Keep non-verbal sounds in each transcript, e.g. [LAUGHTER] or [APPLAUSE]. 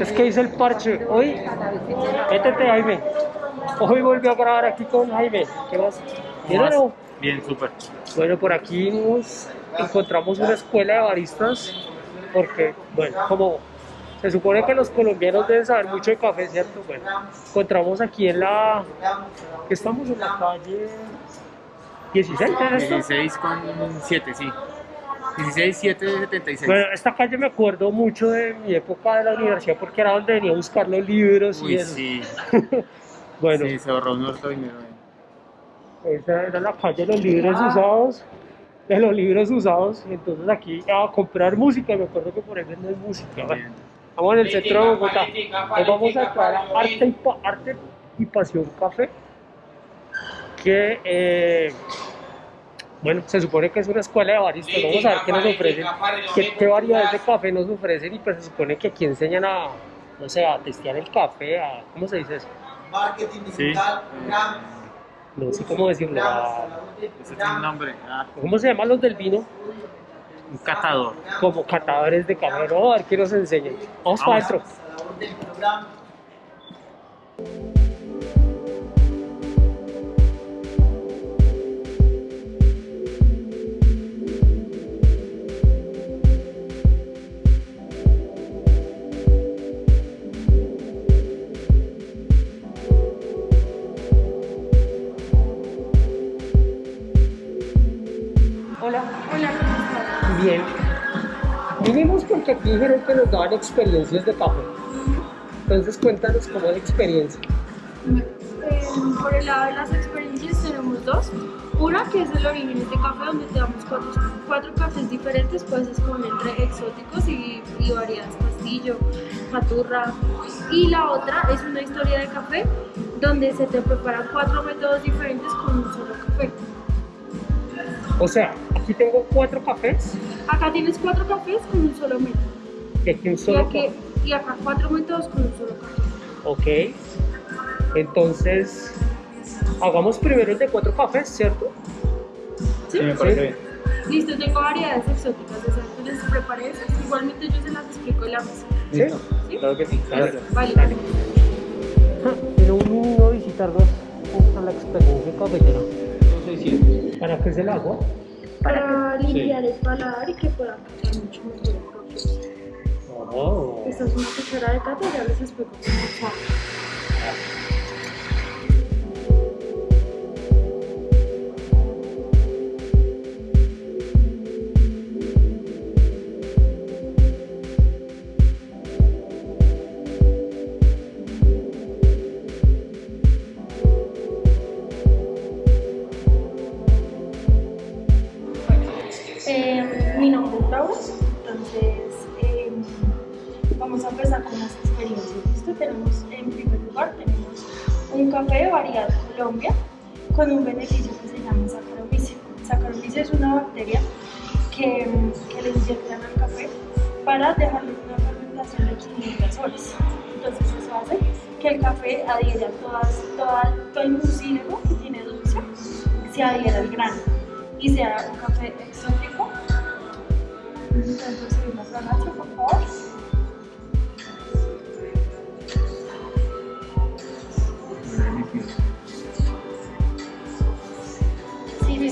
Es que hice el parche. Hoy, métete Jaime. Hoy volvió a grabar aquí con Jaime. ¿Qué más? ¿Bien o no? Bien, súper. Bueno, por aquí nos encontramos una escuela de baristas porque, bueno, como se supone que los colombianos deben saber mucho de café, ¿cierto? Bueno, encontramos aquí en la... estamos en la calle 16, ¿es esto? 16 con 7, sí. 16, 7, 76. Bueno, esta calle me acuerdo mucho de mi época de la universidad porque era donde venía a buscar los libros y Uy, eso. sí. [LAUGHS] Bueno, Sí, se ahorró un harto dinero. ahí. esa era la calle de los libros usados, de los libros usados. y Entonces aquí a comprar música, me acuerdo que por ahí venden música. Bueno, Bien. Estamos en el centro de Bogotá. Hoy vamos a entrar a Arte y, Pa- Arte y Pasión Café, que, eh, bueno, se supone que es una escuela de baristas. Vamos a ver qué nos ofrecen, qué, qué variedades de café nos ofrecen y pues se supone que aquí enseñan a, no sé, a testear el café, a, ¿cómo se dice eso? marketing Sí. digital, Grams, No sé cómo decirlo. a- Ese tiene un nombre. Ah, ¿Cómo se llaman los del vino? un catador. Como catadores de café. Vamos a ver qué nos enseñan. Vamos para Vamos. adentro. Bien. Vinimos porque aquí dijeron que nos daban experiencias de café. Entonces cuéntanos cómo es la experiencia. Eh, por el lado de las experiencias tenemos dos. Una que es el origen de café, donde te damos cuatro, cuatro cafés diferentes, puedes escoger entre exóticos y, y variedades, castillo, maturra. Y la otra es una historia de café, donde se te preparan cuatro métodos diferentes con un solo café. O sea, aquí tengo cuatro cafés Acá tienes cuatro cafés con un solo método. y aquí un Y, solo aquí- café. y acá cuatro métodos con un solo café. Ok. Entonces, hagamos primero el de cuatro cafés, ¿cierto? ¿Sí? Sí, me parece bien. Listo, tengo variedades exóticas, de esas que les preparé esas. Igualmente yo se las explico en la mesa. Sí. ¿sí? Claro que sí. Gracias. Vale. [LAUGHS] Pero un niño a visitarnos a la experiencia cafetera. ¿Para qué es el agua? Para limpiar el paladar y que puedan catar mucho mejor el café. Oh. Esta es una cuchara de cata, ya les explico cómo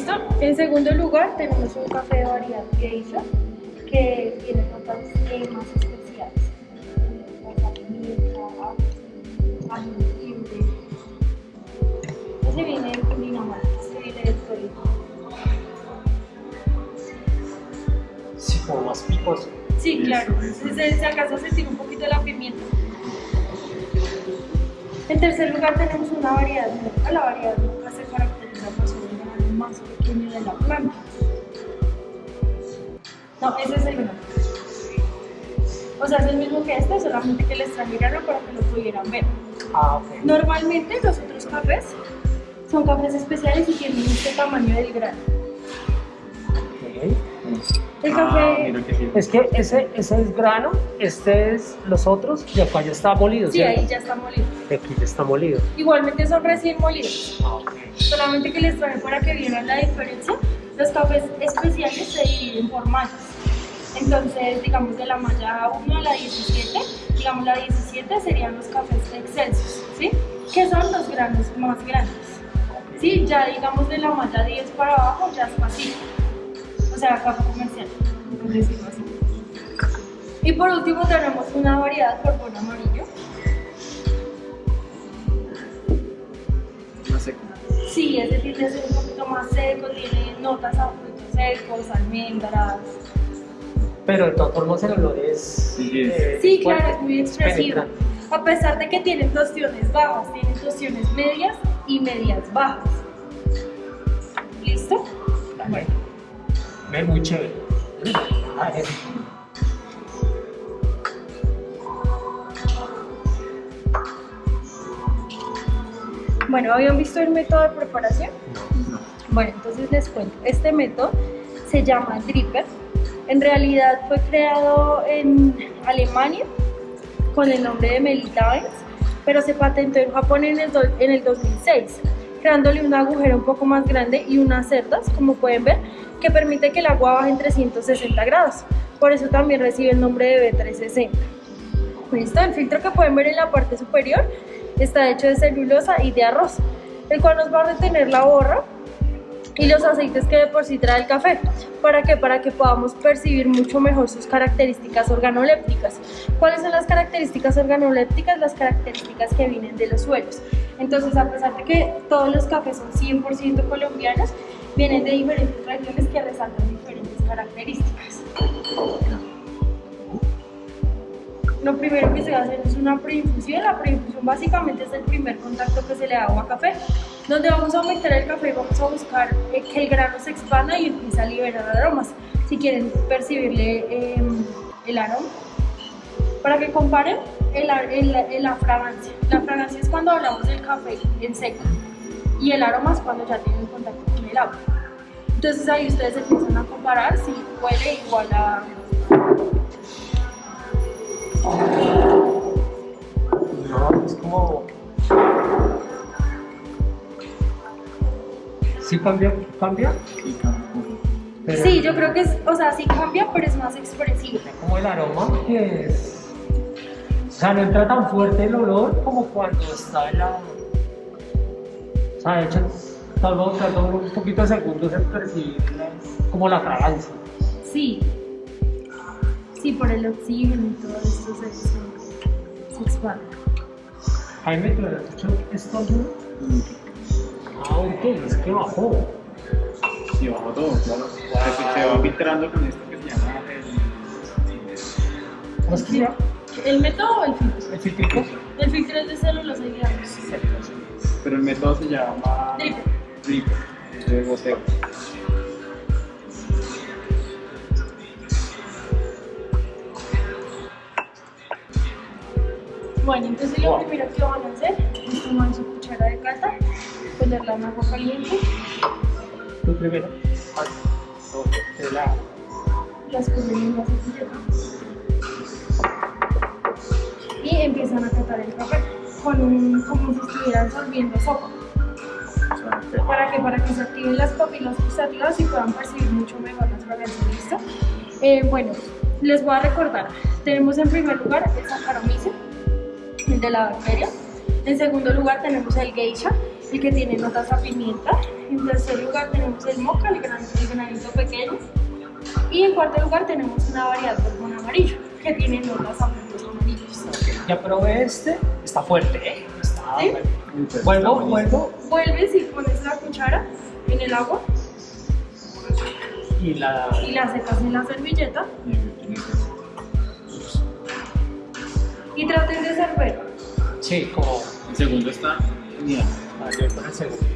listo. En segundo lugar, tenemos un café de variedad geisha que tiene notas más especiales. Ese viene de Dinamarca, ese viene de Tolima. Sí, como más picoso. Sí, claro. Se, se alcanza a sentir un poquito la pimienta. En tercer lugar tenemos una variedad nueva. La variedad nueva más pequeño de la planta. No, ese es el grano. O sea, es el mismo que este, solamente que les traje grano para que lo pudieran ver. Ah, ok. Normalmente los otros cafés son cafés especiales y tienen este tamaño del grano. Ok. El Ah, café... que sí. Es que ese, ese es grano, este es los otros y acá ya está molido, Sí, ¿cierto? ahí ya está molido. Y aquí ya está molido. Igualmente son recién molidos. Ah, ok. Solamente que les traje para que vieran la diferencia. Los cafés especiales se dividen por maltas. Entonces, digamos, de la malla 1 a la 17, digamos, la 17 serían los cafés excelsos, ¿sí? Que son los granos más grandes. Sí, ya digamos de la malla 10 para abajo ya es fácil. O sea, café comercial, por decirlo así. Y por último tenemos una variedad borbón amarillo. No sé. Sí, ese tiende a ser un poquito más seco, tiene notas a frutos secos, almendras. Pero de todas formas el olor es. Sí, es- eh, Sí, fuerte, claro, es muy expresivo. A pesar de que tienen tostiones bajas, tienen tostiones medias y medias bajas. ¿Listo? Bueno, ve muy chévere. Bueno, ¿habían visto el método de preparación? Bueno, entonces les cuento. Este método se llama dripper. En realidad fue creado en Alemania con el nombre de Melita Benz, pero se patentó en Japón en el, en el 2006, creándole un agujero un poco más grande y unas cerdas, como pueden ver, que permite que el agua baje en 360 grados. Por eso también recibe el nombre de B360. Listo, el filtro que pueden ver en la parte superior está hecho de celulosa y de arroz, el cual nos va a retener la borra y los aceites que de por sí trae el café. ¿Para qué? Para que podamos percibir mucho mejor sus características organolépticas. ¿Cuáles son las características organolépticas? Las características que vienen de los suelos. Entonces, a pesar de que todos los cafés son 100% colombianos, vienen de diferentes regiones que resaltan diferentes características. Lo primero que se va a hacer es una preinfusión. La preinfusión básicamente es el primer contacto que se le da a agua café, donde vamos a aumentar el café y vamos a buscar que el grano se expanda y empiece a liberar aromas. Si quieren percibirle eh, el aroma, para que comparen el la fragancia. La fragancia es cuando hablamos del café en seco y el aroma es cuando ya tiene contacto con el agua. Entonces ahí ustedes empiezan a comparar si huele igual a No. ¿Sí cambia? ¿Cambia? Sí. Pero Sí, yo creo que es, o sea, sí cambia, pero es más expresivo. Como el aroma que es. O sea, no entra tan fuerte el olor como cuando está en la. O sea, de hecho, tal vez tarda un poquito de segundos en percibir como la fragancia. Sí. Sí, por el oxígeno y todo esto se, se, se expande. Jaime, ¿tú has hecho esto entonces, ¿qué bajó? Sí, bajo todo, claro. Se, se va filtrando con esto que se llama el. ¿Cómo es que se llama? ¿El método o el filtro? ¿El citrico? El filtro es de células granos. Pero el método se llama. Dripper. Dripper, de goteo. Bueno, entonces lo Wow. primero que van a hacer es tomar su cuchara de cata, ponerla en agua caliente, Tú primero. De la- la escurren en la servilleta y empiezan a catar el café con un, como si estuvieran sorbiendo sopa. ¿Para que Para que se activen las papilas gustativas y puedan percibir mucho mejor las fragancias. ¿Listo? Eh, bueno, les voy a recordar. Tenemos en primer lugar el Saccharomyces, el de la bacteria. En segundo lugar tenemos el Geisha, el que tiene notas a pimienta. En tercer lugar tenemos el Mocha, el, gran, el granito pequeño. Y en cuarto lugar tenemos una variedad de borbón amarillo, que tiene notas a frutos amarillos. Ya probé este, está fuerte, ¿eh? Está ¿Sí? fuerte. Vuelvo, vuelvo Vuelves y pones la cuchara en el agua y la. y la secas en la servilleta y traten de servir. Sí, como. El segundo está genial. A ver, yo voy con el segundo.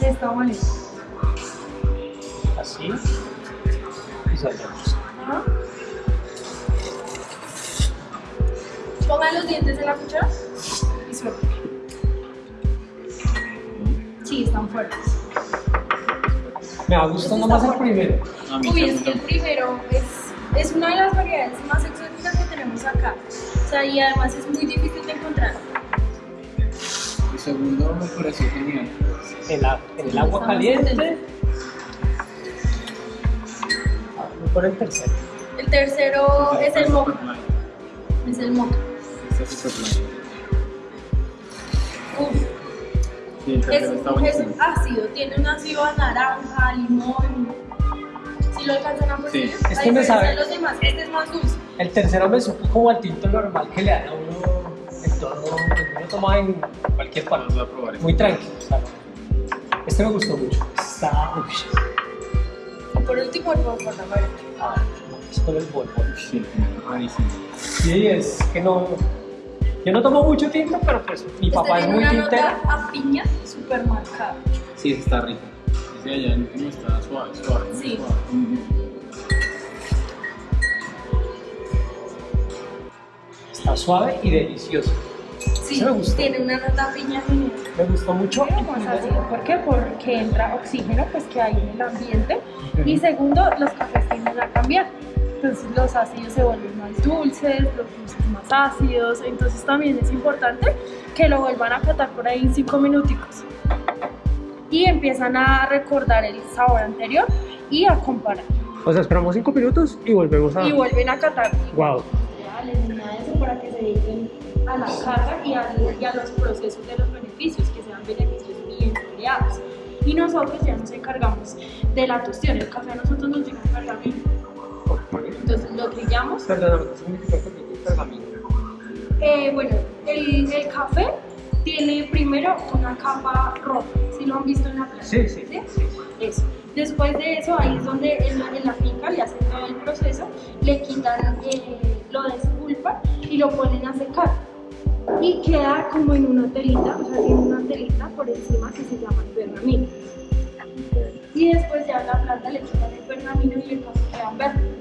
esta manera. Así. Y saltamos. Ajá. Pongan los dientes en la cuchara y suelten. Sí, están fuertes. Me va gustando más el primero. Uy, es que el primero es, es una de las variedades más exóticas que tenemos acá. O sea, y además es muy difícil de encontrar. El segundo me pareció genial. En el agua caliente. con el tercero. El tercero es el. Superline. Es el. Este es. Uf, Sí, el es, tercero está es buenísimo. ácido, tiene un ácido a naranja, limón. Si lo alcanzan a percibir, Sí, este me sabe. los demás, este es más dulce. El tercero me supo como al tinto normal que le dan a uno que uno toma en cualquier Vamos parte. a probar. Muy tranquilo. este me gustó mucho. Está. Y por último, el moca, la verdad. a ver, es con el borbón. Sí, rarísimo. Sí, es que no. Yo no tomo mucho tinto, pero pues mi Este papá es muy una tintero. nota a piña súper marcada. Sí, ese está rico. Ese allá el último está suave, suave. Sí. suave. Está suave y delicioso. Sí, me gustó. tiene una nota piña genial. Me gustó mucho. más ácido. ¿Por qué? Porque entra oxígeno pues, que hay en el ambiente. Y segundo, los cafés tienden a cambiar. Entonces los ácidos se vuelven más dulces, los dulces más ácidos. Entonces también es importante que lo vuelvan a catar por ahí en 5 minuticos. Y empiezan a recordar el sabor anterior y a comparar. O sea, esperamos cinco minutos y volvemos a. Y vuelven a catar. Wow. Ni nada de eso para que se dediquen a la carga y a, y a los procesos de los beneficios, que sean beneficios bien creados. Y nosotros ya nos encargamos de la tostión. El café a nosotros nos llega en pergamino. Entonces lo trillamos. Perdóname, ¿qué significa que tiene pergamino? Eh, bueno, el, el café tiene primero una capa roja. Si lo han visto en la planta. Sí, sí. Eso. Después de eso, ahí es donde en la, en la finca le hacen todo el proceso, le quitan, eh, lo despulpan y lo ponen a secar. Y queda como en una telita, o sea, tiene una telita por encima que se llama el pergamino. Y después ya la planta le quitan el pergamino y el café queda verde.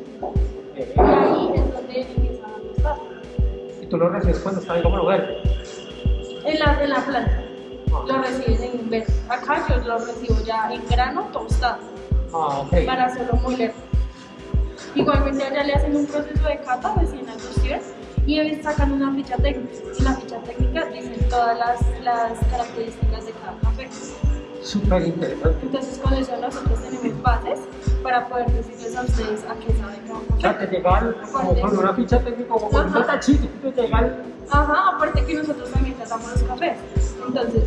Y ahí es donde empiezan a tostar. Y tú lo recibes cuando está como lo verde. En la, en la planta. Lo reciben en verde. Acá yo lo recibo ya en grano tostado. Ah, ok. para hacerlo moler. Igualmente allá le hacen un proceso de cata recién a tostión y ellos sacan una ficha técnica. Y la ficha técnica dice todas las, las características de cada café. Súper interesante. Entonces con eso nosotros tenemos bases para poder decirles a ustedes a qué saben cada O sea, café. llegan como con una ficha técnica, como con un Ajá. tachito, y te llegan. Ajá, aparte que nosotros también tratamos los cafés. Entonces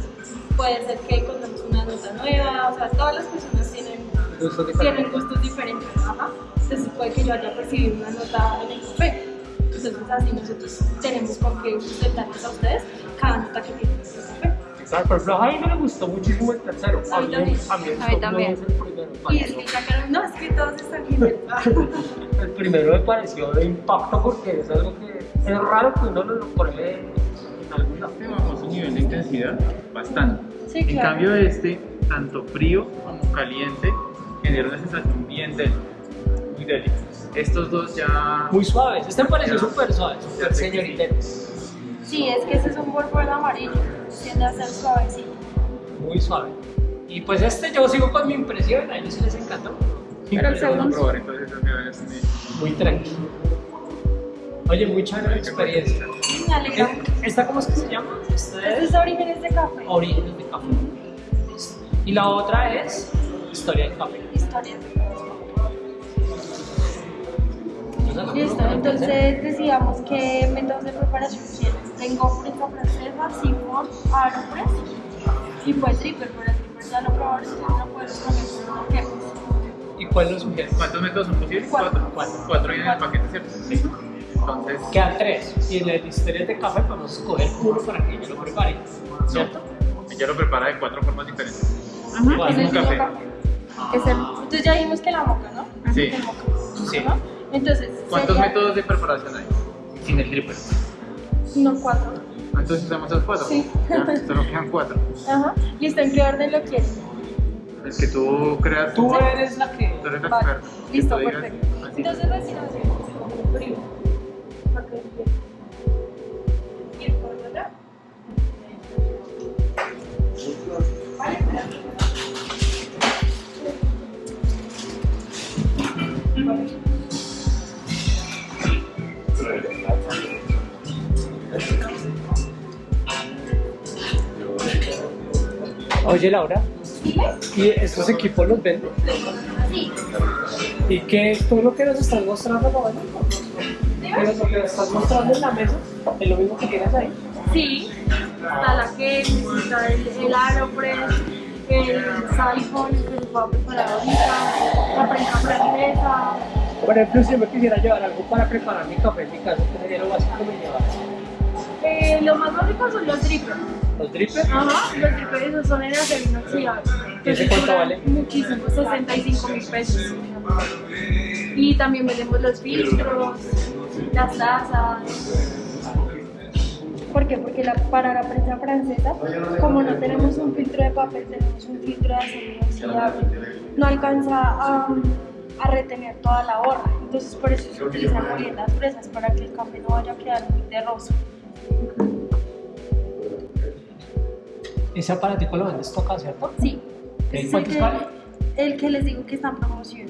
puede ser que encontremos una nota nueva, o sea, todas las personas tienen gustos diferentes. tienen gustos diferentes, ajá. Entonces puede que yo haya percibido una nota en el café. Entonces así nosotros tenemos con qué sustentarles a ustedes cada nota que tiene café. Exacto, por ejemplo, a Jaime le gustó muchísimo el tercero. A mí también. A mí, A mí también. Y es que sacaron, no, es que todos están bien. [LAUGHS] El primero me pareció de impacto porque es algo que es raro que uno lo pruebe en algún lado. Bajó su nivel de intensidad bastante. Sí, En claro. cambio este, tanto frío como caliente, genera una sensación bien densa, Estos dos ya... Muy suaves. Este me pareció súper suave, súper señoritero. Sí, es que ese es un borbón amarillo, tiende a ser suavecito. Muy suave. Y pues este yo sigo con mi impresión, a ellos les encantó. Pero el segundo- probar entonces Muy tranquilo. Oye, muy chévere la experiencia. Me Eh. ¿Esta cómo es que se llama? Esta Este es es Orígenes de Café. Orígenes de Café. Y la otra es Historia del Café. Historias de café. Listo, entonces decíamos qué métodos de preparación quieres. Tengo prensa francesa, sifón, aeropress y pues dripper, pero el dripper ya lo probaron, no puedes que ¿Y cuál nos sugieres? ¿Cuántos métodos son posibles? Cuatro. Cuatro. Cuatro vienen en el paquete, ¿cierto? Sí. Entonces, Quedan tres. Y en el Historia de Café podemos escoger uno para que yo lo prepare. ¿Cierto? ella lo prepara de cuatro formas diferentes. ¿Cuál? es el café. café. Es el, entonces ya vimos que la moca, ¿no? Sí. Moca. Sí. ¿no? Entonces, ¿Cuántos sería- métodos de preparación hay? Sin el dripper. No, cuatro. Entonces usamos esos cuatro. Sí. Ya, solo quedan cuatro. Ajá. Listo, ¿en qué orden lo quieres? El que tú creas. Tú eres la que. Tú eres la Vale. Que Listo, perfecto. Entonces recién hacemos frío. Oye, Laura. ¿y estos equipos los venden? Sí. ¿Y qué todo lo que nos estás mostrando, Roberto? Pero Lo que nos estás mostrando en la mesa es lo mismo que tienes ahí. Sí, está la que está el, el Aeropress, el Siphon que les voy a preparar ahorita, la prensa francesa. Por ejemplo, si yo me quisiera llevar algo para preparar mi café en mi casa, ¿qué sería lo básico que me llevas? Eh, lo más básico son los drippers. ¿Los drippers? Ajá, los drippers esos son en acero inoxidable. ¿Y ese cuánto vale? Muchísimo, 65 mil pesos. Y también vendemos los filtros, las tazas. ¿Por qué? Porque la- para la prensa francesa, como no tenemos un filtro de papel, tenemos un filtro de acero inoxidable. No alcanza a, a retener toda la borra. Entonces por eso se utilizan moliendas fresas para que el café no vaya a quedar muy terroso. Ese aparatico lo vendes tú acá, ¿cierto? Sí. Ok, Ese es el ¿cuántos que- vale? El que les digo que está en promoción.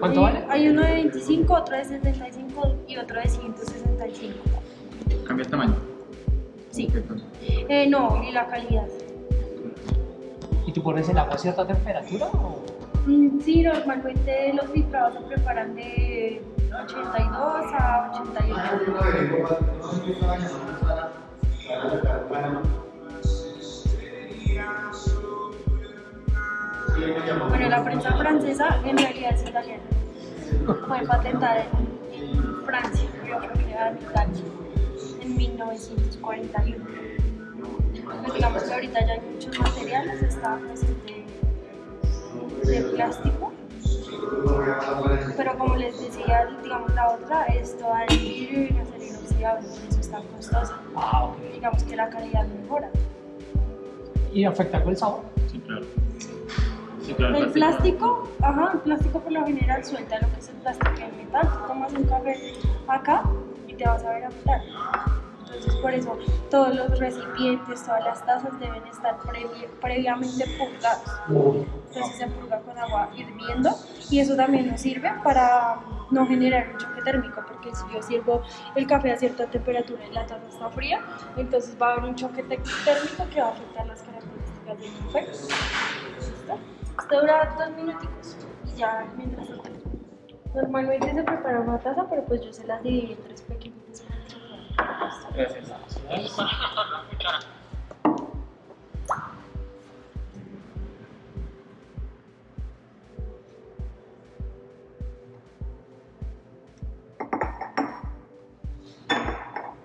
¿Cuánto vale? Hay uno de 25, otro de 75 y otro de 165. Cambia el tamaño. Sí. Eh, no, y la calidad. ¿Y tú pones el agua a cierta temperatura? O? Mm, Sí, normalmente los filtrados se preparan de 82 a 88. Bueno, la prensa francesa en realidad es italiana. Fue patentada en, Francia, pero fue creada en Italia en 1941. Pues digamos que ahorita ya hay muchos materiales, está pues, de, de plástico, pero como les decía, digamos la otra es toda en vidrio y en acero inoxidable, por eso es tan costosa. Digamos que la calidad mejora. ¿Y afecta con el sabor? Sí, claro. Sí, claro. El plástico, ajá, el plástico por lo general suelta lo que es el plástico y el metal. Tú tomas un café acá y te vas a ver a metal. Entonces por eso todos los recipientes, todas las tazas deben estar previ- previamente purgados. Entonces se purga con agua hirviendo y eso también nos sirve para no generar un choque térmico porque si yo sirvo el café a cierta temperatura y la taza está fría, entonces va a haber un choque térmico que va a afectar las características del café. ¿Listo? Esto dura dos minuticos y ya mientras tanto. Normalmente se prepara una taza, pero pues yo se las dividí en tres pequeñitas para que se puedan. Gracias.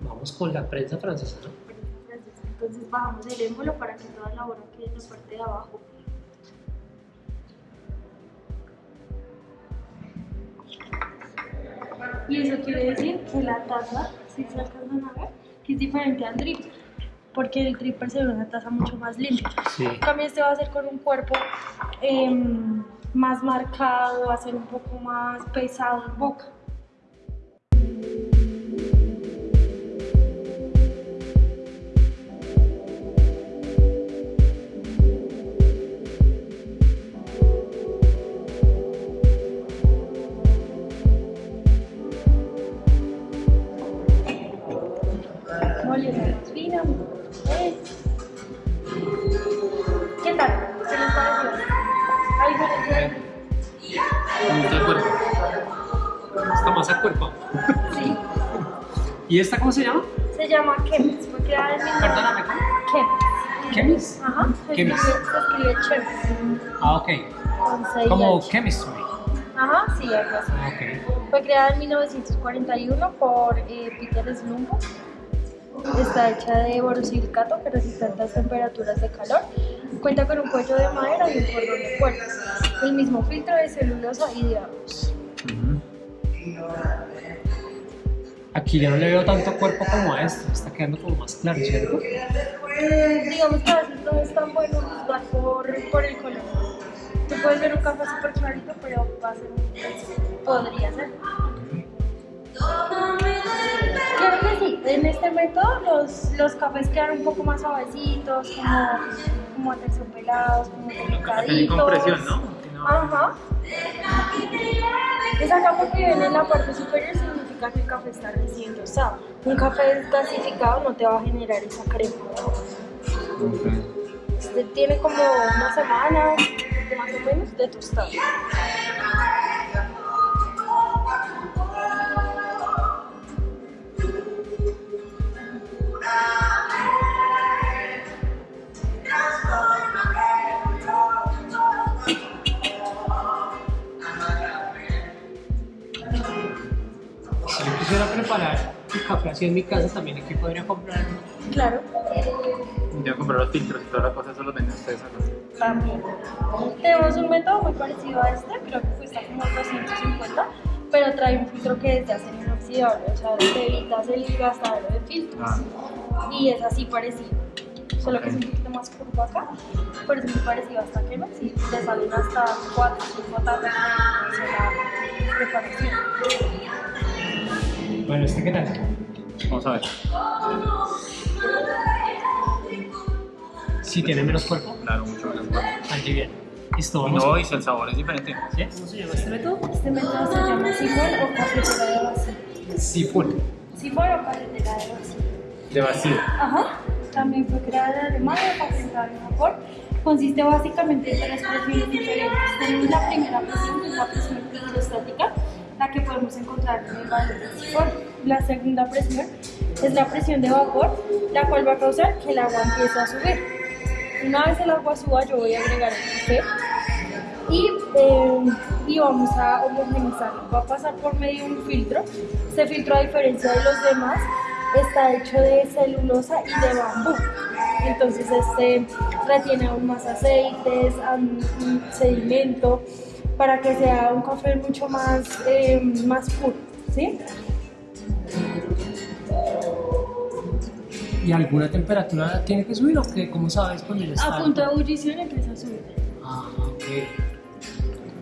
Vamos con la prensa francesa, ¿no? Entonces bajamos el émbolo para que toda la borra quede en la parte de abajo. Y eso quiere decir que la taza, si se alcanzan a ver, que es diferente al dripper, porque el dripper se ve una taza mucho más limpia. Sí. Cambio, este va a ser con un cuerpo em, más marcado, va a ser un poco más pesado en boca. ¿Y esta cómo se llama? Se llama Chemis, Perdóname, ¿cómo? Chemis. ¿Chemis? Ajá, se Chemis. escribe, se escribe Chemis. Ah, ok. Como chemistry. Ajá, sí, algo así. Ah, ok. Fue creada en 1941 por eh, Peter Slumbo. Está hecha de borosilicato que resiste altas temperaturas de calor. Cuenta con un cuello de madera y un cordón de cuerdas. El mismo filtro de celulosa y de arroz. Aquí yo no le veo tanto cuerpo como a esto. Está quedando como más claro, ¿cierto? Eh, digamos que a veces no es tan bueno juzgar por, por el color. Tú puedes ver un café súper clarito, pero va a ser un podría ser. Claro que sí, en este método los, los cafés quedan un poco más suavecitos, como, como aterciopelados, como delicaditos. compresión, ¿no? Ajá. Esa capa que viene en la parte superior que el café está recién tostado. Un café desgasificado no te va a generar esa crema. Tiene como una semana, más o menos, de tostado. El café así en mi casa, también aquí podría comprar. Claro, Ya comprar los filtros y toda la cosa, eso los venden ustedes acá. también. Tenemos un método muy parecido a este, creo que cuesta como 250, pero trae un filtro que es de acero inoxidable, o sea, te evitas el gastadero de filtros. Ah. Y es así parecido, solo que es un poquito más curvo acá, pero es muy parecido hasta que no, si te salen hasta 4 o 5 tazas de la preparación. Bueno, ¿este qué tal? Vamos a ver. Sí, tiene menos cuerpo. Claro, mucho menos. Aquí bien. Listo, vamos. No, y si el sabor es diferente. ¿Sí? ¿Cómo se llama este método? Este método se llama sifón o cafetera de vacío. Sifón. Sifón o cafetera de vacío. De vacío. Ajá. También fue creada en Alemania, patentada en Japón. Consiste básicamente en tres presiones diferentes. Tenemos la primera presión, que es la presión hidrostática, la que podemos encontrar en el del sifón. La segunda presión es la presión de vapor, la cual va a causar que el agua empiece a subir. Una vez el agua suba, yo voy a agregar el café y, eh, y vamos a homogenizarlo. Va a pasar por medio de un filtro. Este filtro, a diferencia de los demás, está hecho de celulosa y de bambú. Entonces este retiene aún más aceites, sedimento, para que sea un café mucho más, eh, más puro. ¿sí? ¿Y alguna temperatura tiene que subir o qué? ¿Cómo sabes cuando ya está? A punto de ebullición empieza a subir. Ah, ok.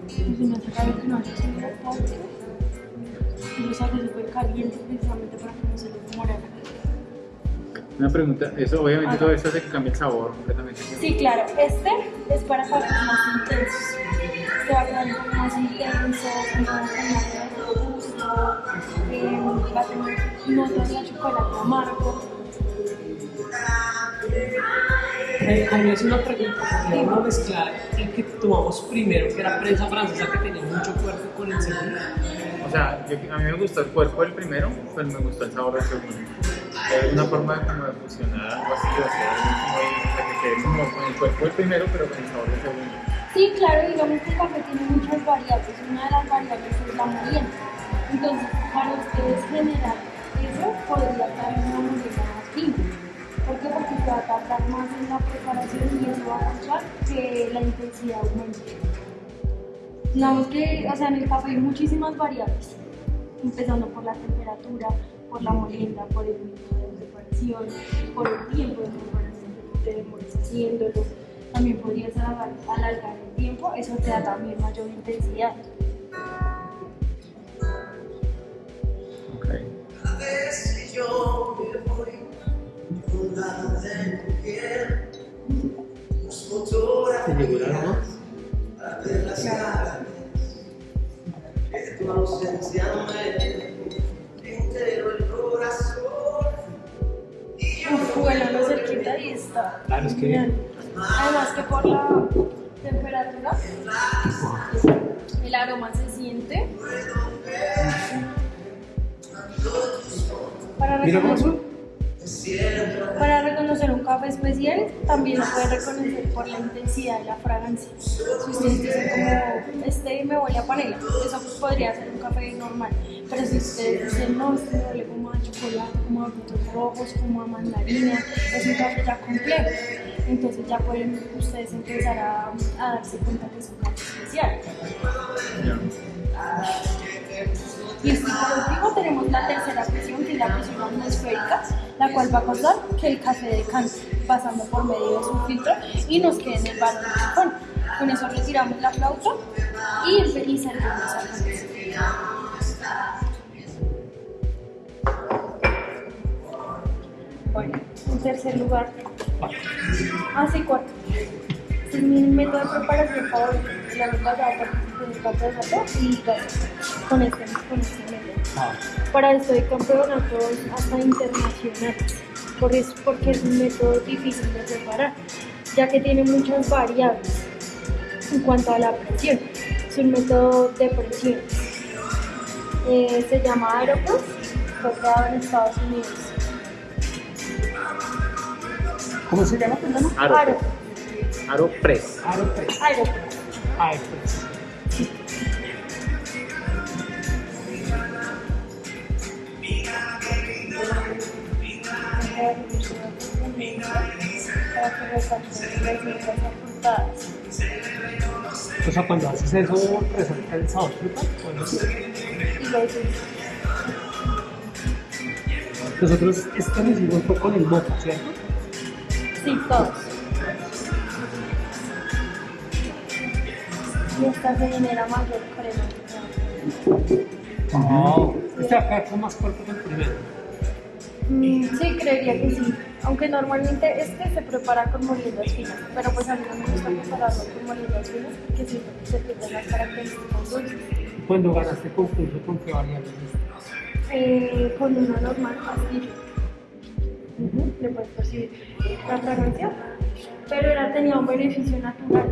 Y si no se cae, que no haya subido tanto. Y lo saco súper caliente precisamente para que no se le demore. Una pregunta, eso obviamente Ajá. todo esto hace que cambie el sabor completamente. Sí, claro, este es para cafés más intensos. Este va a poco más intenso, más de gusto, eh, va a tener notas de chocolate amargo. Eh, a mí es una pregunta, ¿podríamos mezclar el que tomamos primero, que era prensa francesa, que tenía mucho cuerpo, con el segundo? O sea, yo- a mí me gustó el cuerpo del primero, pero me gustó el sabor del segundo. Es una forma de, de fusionar algo así, de o sea, que quede como el cuerpo del primero, pero con el sabor del segundo. Sí, claro, digamos que el café tiene muchas variables. Una de las variables es la molienda. Entonces, para ustedes generar eso, podría en una molienda más fina. ¿Por qué? Porque se va a tardar más en la preparación y eso va a causar que la intensidad aumente. Digamos que, o sea, en el café hay muchísimas variables, empezando por la temperatura, por la molienda, por el método de preparación, por el tiempo de preparación que te demores haciéndolo. También podrías alargar, alargar el tiempo, eso te da también mayor intensidad. Ok. A veces yo me voy con la de mujer, los ¿Te llegó el aroma? fotografías para ver las caras que tu ausencia me entero Y bueno, lo cerquita y está. Claro, es que-. Además que por la temperatura, el aroma se siente. Para Mira cómo reconocer, para reconocer un café especial, también lo pueden reconocer por la intensidad de la fragancia. Si ustedes dicen como, este me huele a panela, eso podría ser un café normal. Pero si ustedes dicen, no, este me huele como a chocolate, como a rojos, como a mandarina, es un café ya complejo. Entonces ya pueden ustedes empezar a, darse cuenta que es un café especial. Y por último tenemos la tercera presión, que es la presión atmosférica, la cual va a causar que el café decante pasando por medio de su filtro y nos quede en el sifón. Con eso retiramos la flauta y, y servimos a café. Bueno, en tercer lugar, así cuarto. Este es mi método de preparación favorito. El año pasado participé en el campeonato y gané con este, con este método. Ah, Para esto hay campeonatos hasta internacionales, por eso- porque es un método difícil de preparar, ya que tiene muchas variables en cuanto a la presión. Es un método de presión. Eh, se llama Aeropress, fue creado en Estados Unidos. ¿Cómo se llama? Perdón. Aro. Agregar mucho de para que resalten las notas apuntadas. O sea, cuando haces eso, resalta el sabor fruta. Bueno, Y lo dulce. nosotros esto lo hicimos fue con el moca, ¿cierto? Sí, todos. Y esta se genera mayor crema. Oh. Este acá con más cuerpo que el primero. Mm, sí, creería que sí. Aunque normalmente este se prepara con moliendas finas, pero pues a mí no me gusta prepararlo con moliendas finas porque siento que se pierden las características dulces. Cuando ganaste concurso, ¿con qué variables? Eh, con una normal pastilla. Le puedes percibir la fragancia, pero era, tenía un beneficio natural.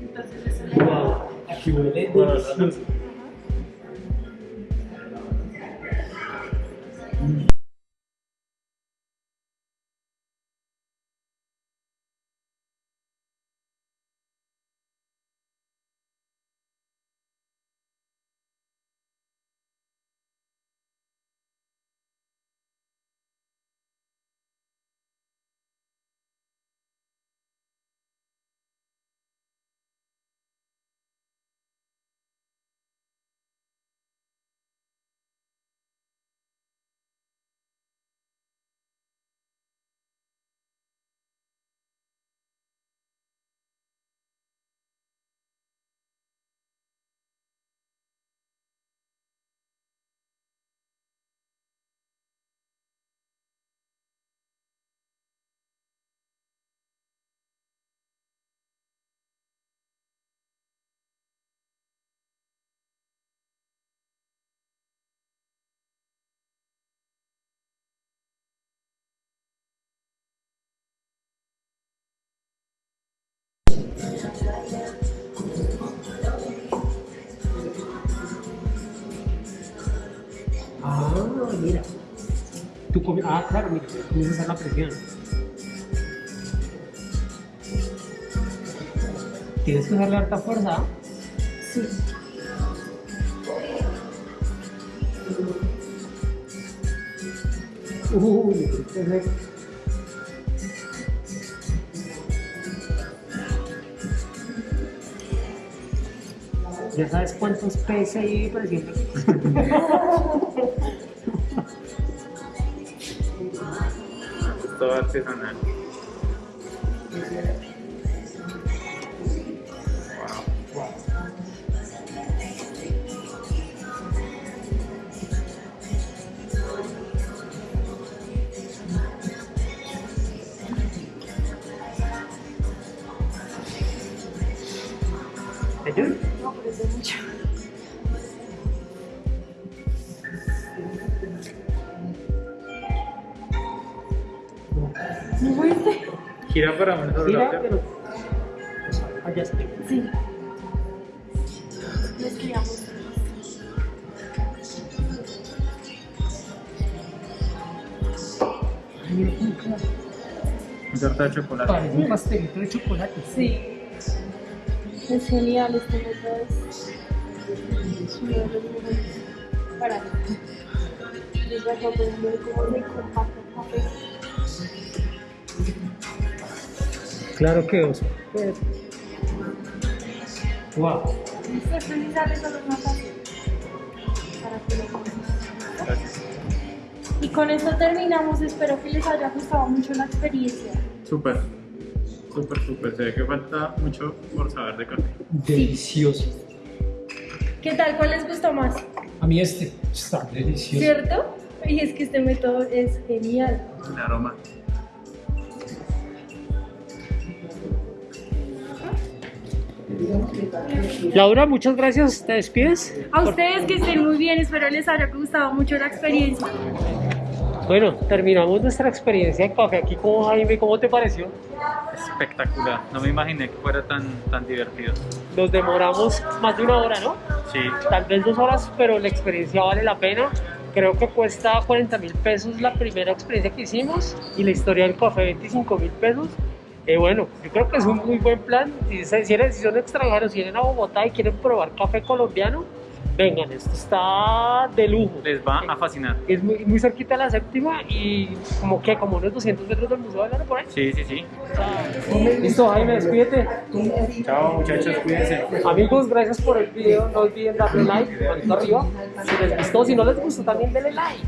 Entonces eso le Wow, ah, claro, mira, comienzas a la presión. Tienes que darle harta fuerza. Sí. Uy, perfecto. Ya sabes cuántos PSI presión. [LAUGHS] Es todo artesanal. Wow. Ay, mira cómo queda. Un torta de chocolate. Parece un pastelito de chocolate. Sí. Es genial, este método es para mí. Voy a cómo café. Claro que oso. Wow. Una fácil para que lo. Y con esto terminamos. Espero que les haya gustado mucho la experiencia. Súper. Súper, súper. Se ve que falta mucho por saber de café. Delicioso. ¿Qué tal? ¿Cuál les gustó más? A mí este está delicioso. ¿Cierto? Y es que este método es genial. El aroma. Laura, muchas gracias. ¿Te despides? A ustedes que estén muy bien, espero les haya gustado mucho la experiencia. Bueno, terminamos nuestra experiencia en café aquí con Jaime. ¿Cómo te pareció? Espectacular. No me imaginé que fuera tan, tan divertido. Nos demoramos más de una hora, ¿no? Sí. Tal vez dos horas, pero la experiencia vale la pena. Creo que cuesta 40 mil pesos la primera experiencia que hicimos y la historia del café 25 mil pesos. Eh, bueno, yo creo que es un muy buen plan. Si, si eres- si son extranjeros, si vienen a Bogotá y quieren probar café colombiano, Vengan, esto está de lujo. Les va a fascinar. Es muy, muy cerquita de la séptima y como que como unos 200 metros del Museo de Lara por ahí. Sí, sí, sí. Listo, Jaime, despídete. Chao, muchachos, cuídense. Amigos, gracias por el video. No olviden darle like, manito arriba. Si les gustó, si no les gustó, también denle like.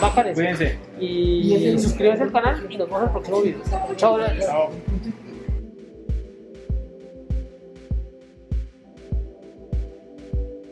Bacanes. Cuídense. Y suscríbanse al canal y nos vemos en el próximo video. Chao, gracias. Chao.